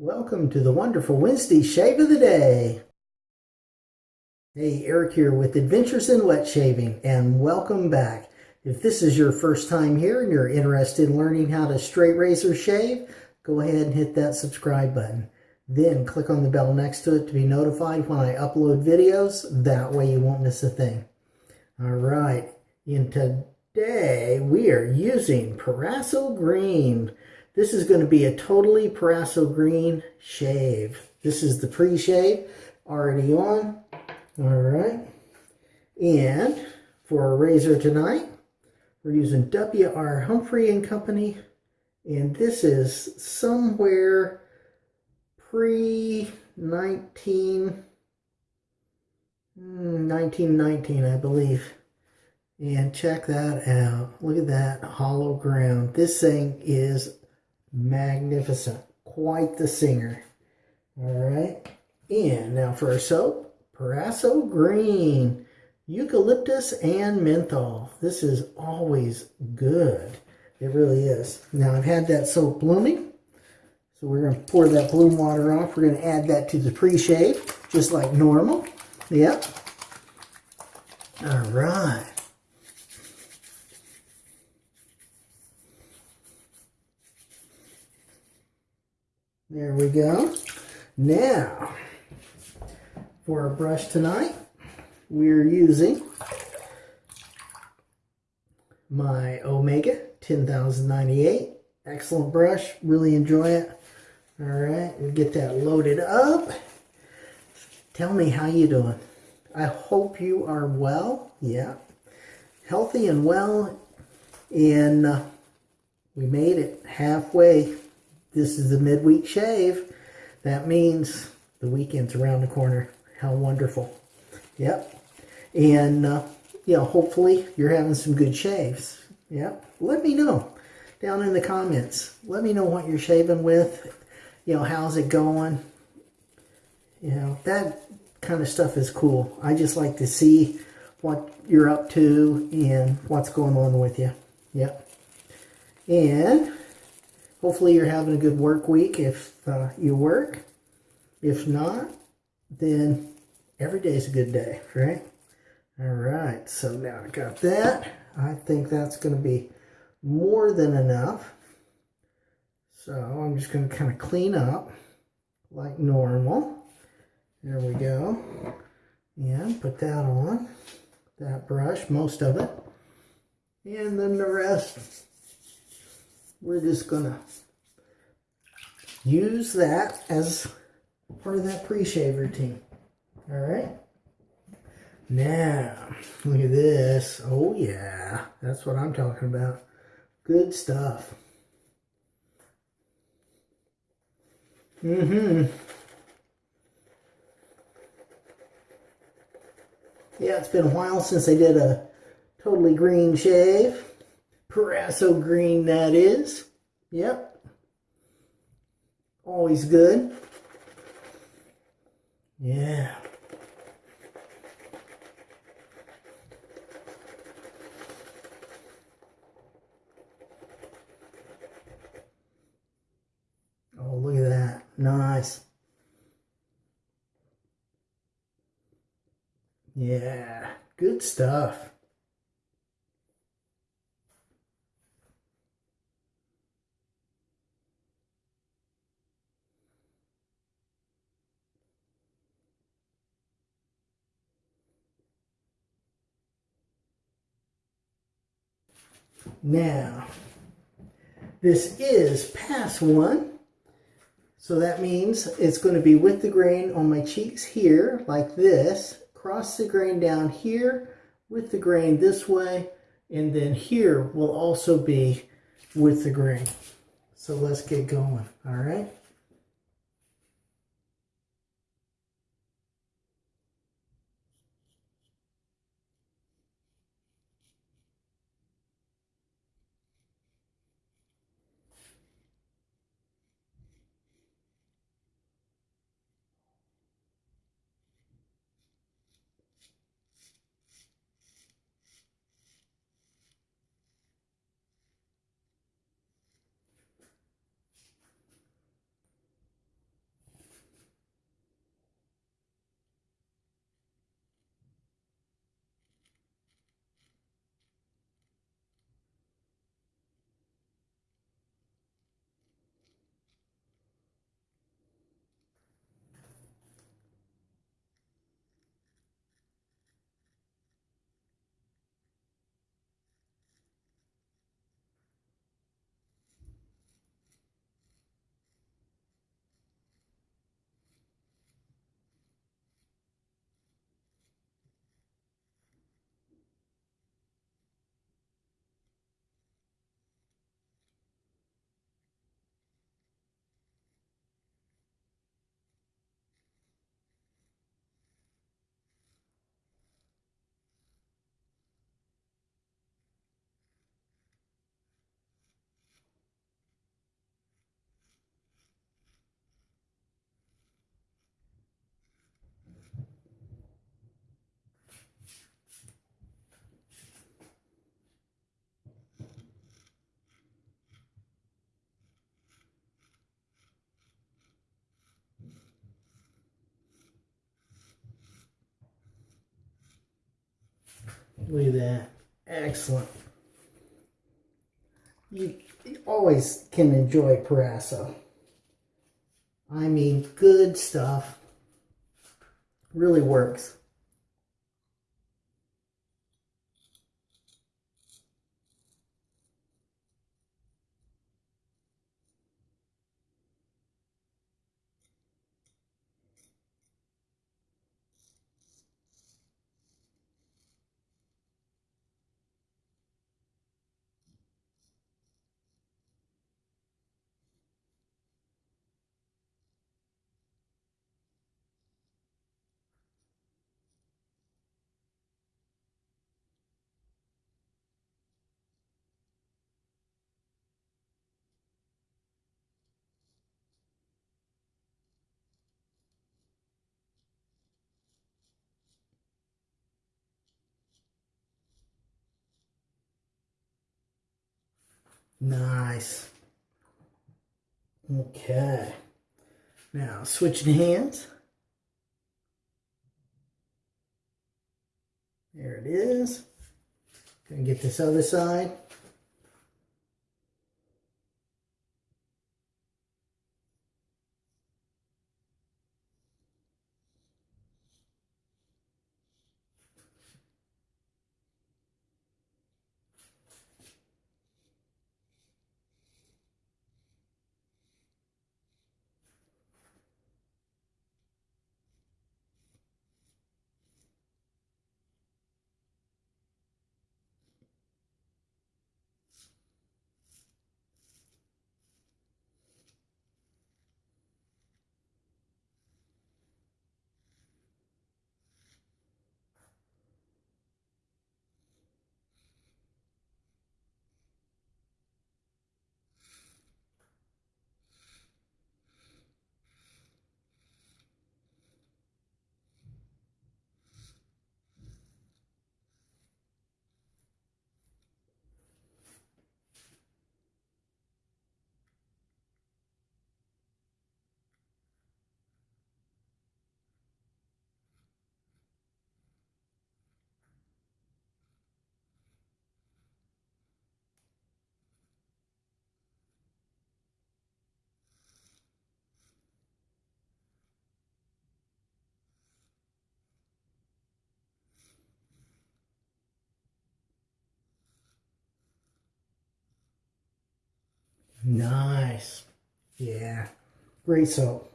Welcome to the wonderful Wednesday Shave of the Day. Hey, Eric here with Adventures in Wet Shaving, and welcome back. If this is your first time here and you're interested in learning how to straight razor shave, go ahead and hit that subscribe button. Then click on the bell next to it to be notified when I upload videos. That way you won't miss a thing. All right, and today we are using Proraso Green. This is going to be a totally Proraso Green shave. This is the pre-shave already on. All right. And for our razor tonight, we're using W.R. Humphrey and Company. And this is somewhere pre-19... 1919, hmm, I believe. And check that out. Look at that hollow ground. This thing is magnificent. Quite the singer. All right. And now for our soap, Proraso Green, Eucalyptus and Menthol. This is always good. It really is. Now I've had that soap blooming. So we're going to pour that bloom water off. We're going to add that to the pre-shave, just like normal. Yep. All right. There we go. Now, for our brush tonight, we're using my Omega 10098. Excellent brush. Really enjoy it. All right, we get that loaded up. Tell me how you doing. I hope you are well. Yeah. Healthy and well. And uh, we made it halfway this is the midweek shave. That means the weekend's around the corner. How wonderful. Yep. And, uh, you know, hopefully you're having some good shaves. Yep. Let me know down in the comments. Let me know what you're shaving with. You know, how's it going? You know, that kind of stuff is cool. I just like to see what you're up to and what's going on with you. Yep. And Hopefully you're having a good work week if uh, you work. If not, then every day is a good day, right? All right, so now I got that. I think that's going to be more than enough. So I'm just going to kind of clean up like normal. There we go. And put that on, that brush, most of it. And then the rest we're just gonna use that as part of that pre-shave routine. All right. Now, look at this. Oh yeah, that's what I'm talking about. Good stuff. Mm-hmm. Yeah, it's been a while since I did a totally green shave. Proraso green that is. Yep. Always good. Yeah. Oh, look at that. Nice. Yeah, good stuff. Now, this is pass one. So that means it's going to be with the grain on my cheeks here, like this. Cross the grain down here with the grain this way. And then here will also be with the grain. So let's get going, all right? Look at that. Excellent. You always can enjoy Proraso. I mean, good stuff. Really works. Nice. Okay. Now switching hands. There it is. Gonna get this other side. Nice. Yeah. Great soap.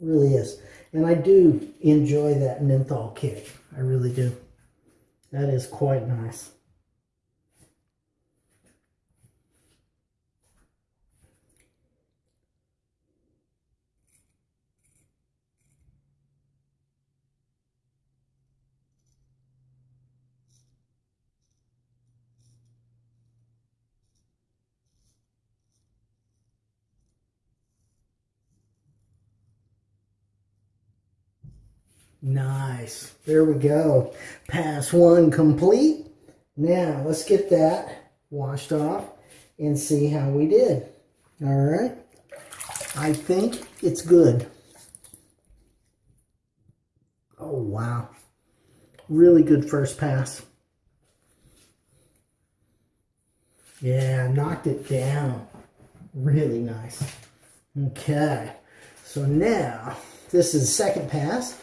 Really is. And I do enjoy that menthol kick. I really do. That is quite nice. Nice. There we go. Pass one complete. Now, let's get that washed off and see how we did. All right. I think it's good. Oh, wow. Really good first pass. Yeah, knocked it down. Really nice. Okay. So now, this is second pass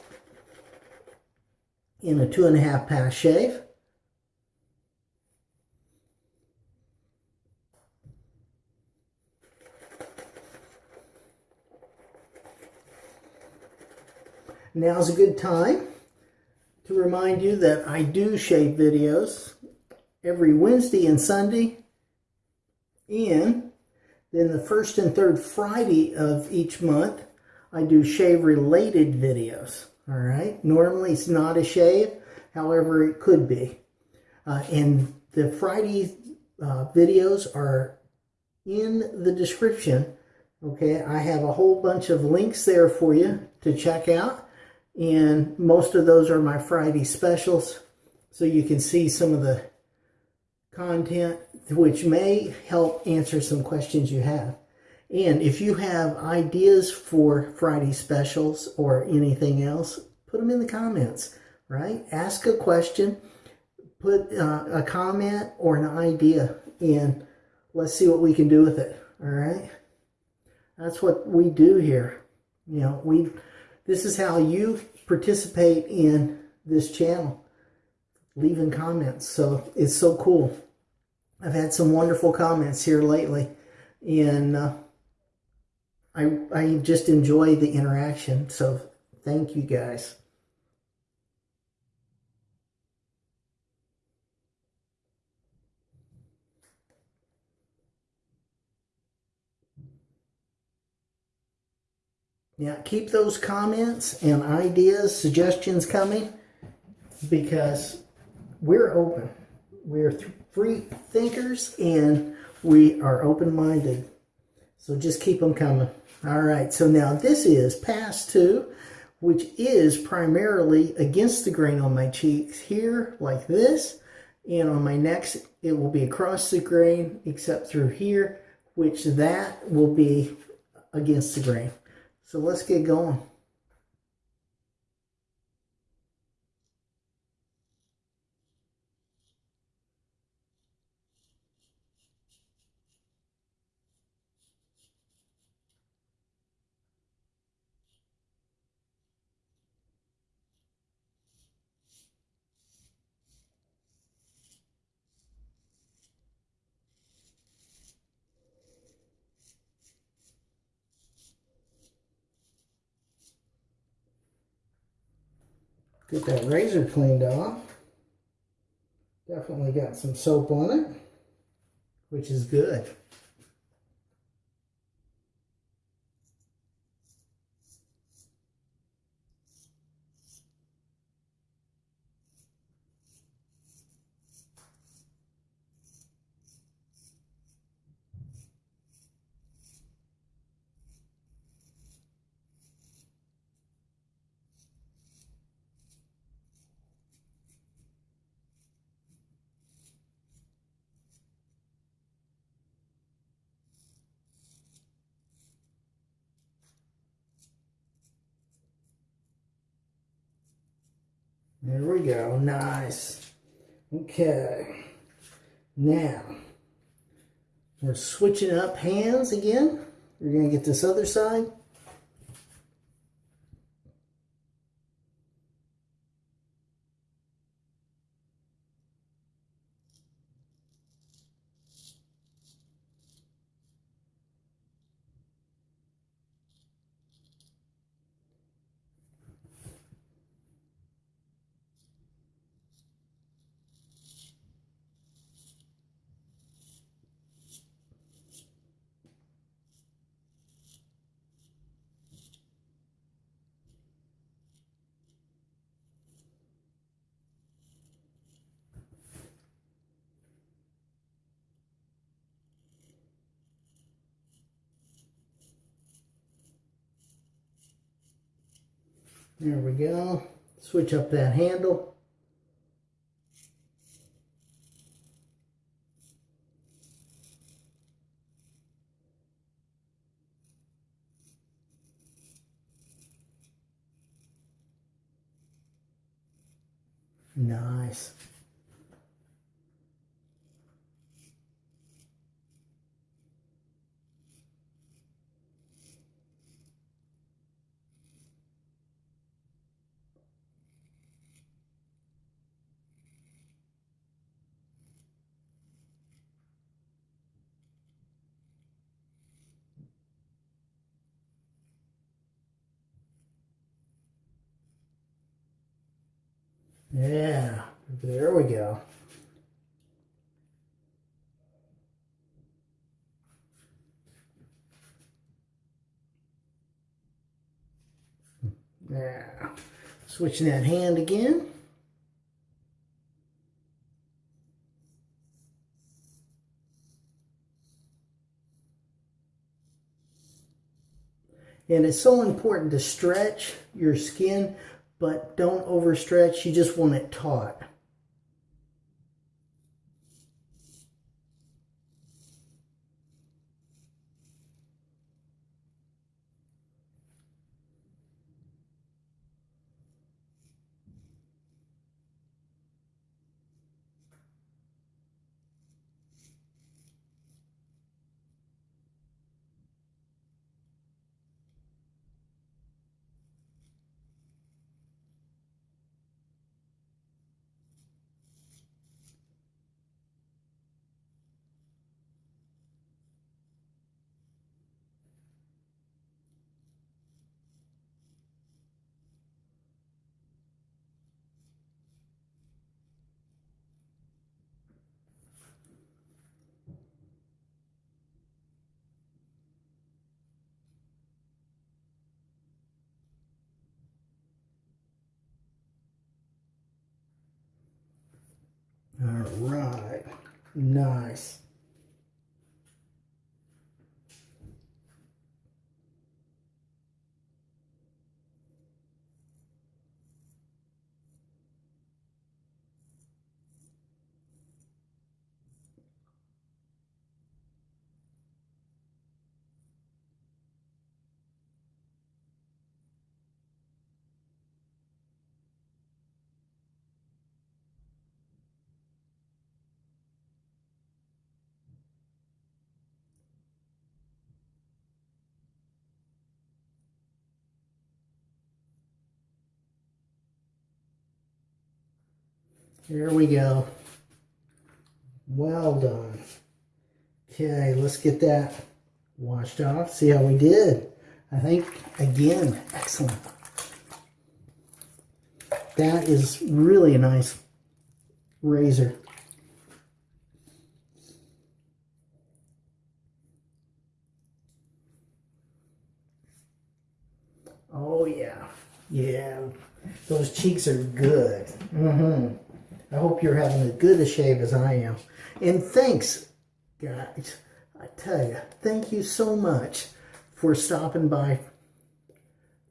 in a two and a half pass shave. Now's a good time to remind you that I do shave videos every Wednesday and Sunday and then the first and third Friday of each month I do shave related videos all right. Normally it's not a shave. However, it could be. Uh, and the Friday uh, videos are in the description. Okay. I have a whole bunch of links there for you to check out. And most of those are my Friday specials. So you can see some of the content which may help answer some questions you have. And if you have ideas for Friday specials or anything else, put them in the comments, right? Ask a question. put uh, a comment or an idea and let's see what we can do with it. All right. That's what we do here. You know, we, this is how you participate in this channel, leaving comments. So it's so cool. I've had some wonderful comments here lately and uh, I, I just enjoy the interaction. So thank you guys. Yeah, keep those comments and ideas, suggestions coming because we're open. We're free thinkers and we are open-minded. So just keep them coming. All right, so now this is pass two, which is primarily against the grain on my cheeks here, like this. And on my neck, it will be across the grain, except through here, which that will be against the grain. So let's get going. Get that razor cleaned off. Definitely got some soap on it, which is good. There we go. Nice. Okay. Now, we're switching up hands again. We're going to get this other side. There we go. Switch up that handle. Nice. Yeah, there we go. Now, switching that hand again. And it's so important to stretch your skin but don't overstretch. You just want it taut. All right. Nice. Here we go. Well done. Okay, let's get that washed off. See how we did. I think, again, excellent. That is really a nice razor. Oh, yeah. Yeah. Those cheeks are good. Mm-hmm. I hope you're having as good a shave as I am. And thanks, guys. I tell you, thank you so much for stopping by.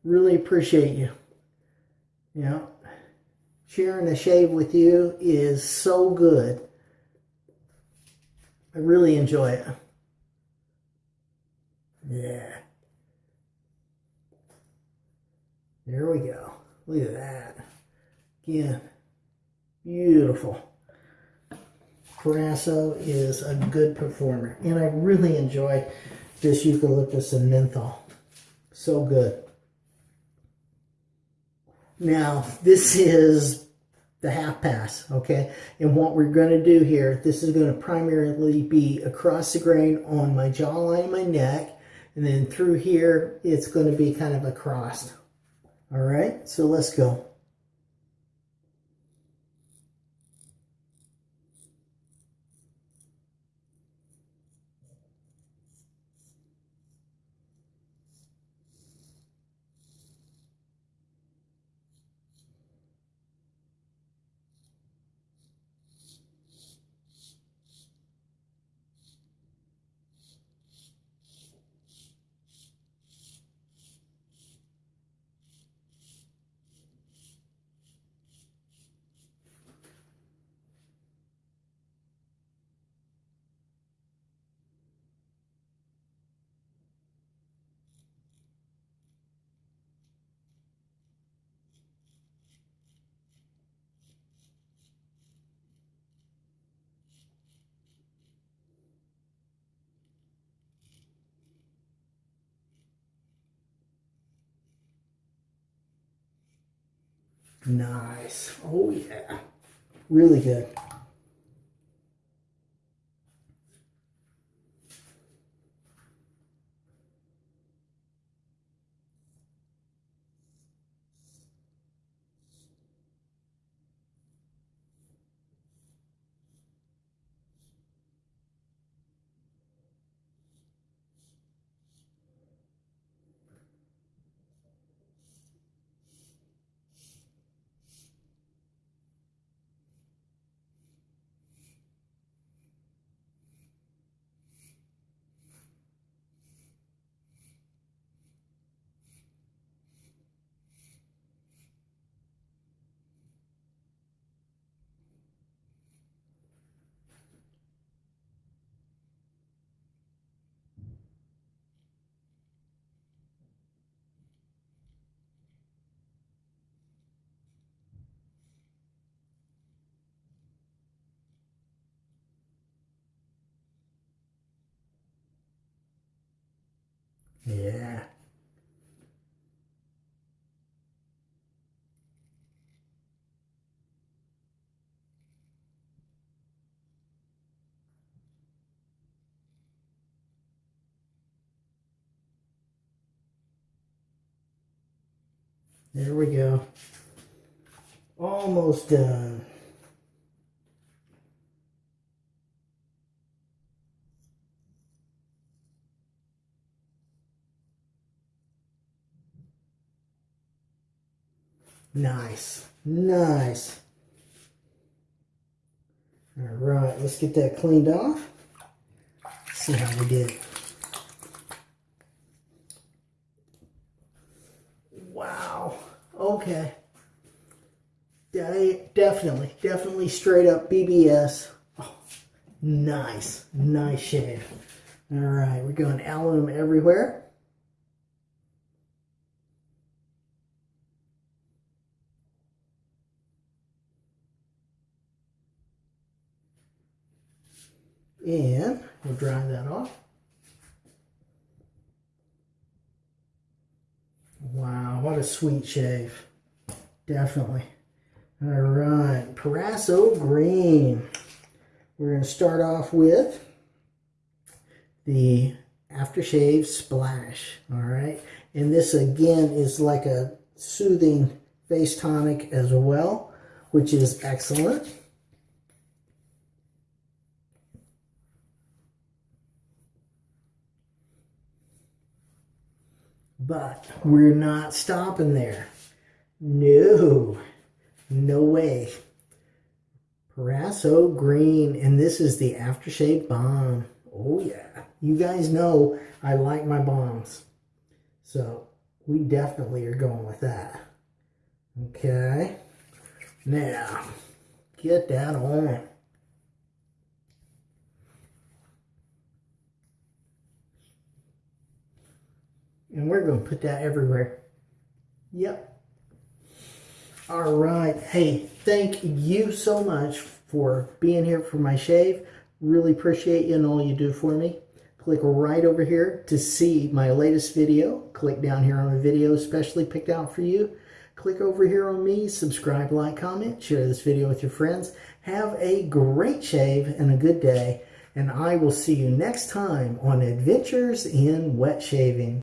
Really appreciate you. You know, sharing a shave with you is so good. I really enjoy it. Yeah. There we go. Look at that. Again. Beautiful. Proraso is a good performer. And I really enjoy this eucalyptus and menthol. So good. Now, this is the half pass, okay? And what we're going to do here, this is going to primarily be across the grain on my jawline and my neck. And then through here, it's going to be kind of across. All right, so let's go. Nice. Oh, yeah. Really good. Yeah. There we go. Almost done. Nice. Nice. All right, let's get that cleaned off. See how we did. Wow. Okay. De- definitely, definitely straight up BBS. Oh, nice, nice shave. All right, we're going alum everywhere. And we'll dry that off. Wow, what a sweet shave. Definitely. All right, Proraso Green. We're going to start off with the aftershave splash. All right, and this again is like a soothing face tonic as well, which is excellent. But we're not stopping there. No, no way. Proraso Green, and this is the aftershave bomb. Oh yeah, you guys know I like my bombs. So we definitely are going with that. Okay, now get that on. And we're going to put that everywhere. Yep. All right. Hey, thank you so much for being here for my shave. Really appreciate you and all you do for me. Click right over here to see my latest video. Click down here on the video especially picked out for you. Click over here on me, subscribe, like, comment, share this video with your friends. Have a great shave and a good day. And I will see you next time on Adventures in Wet Shaving.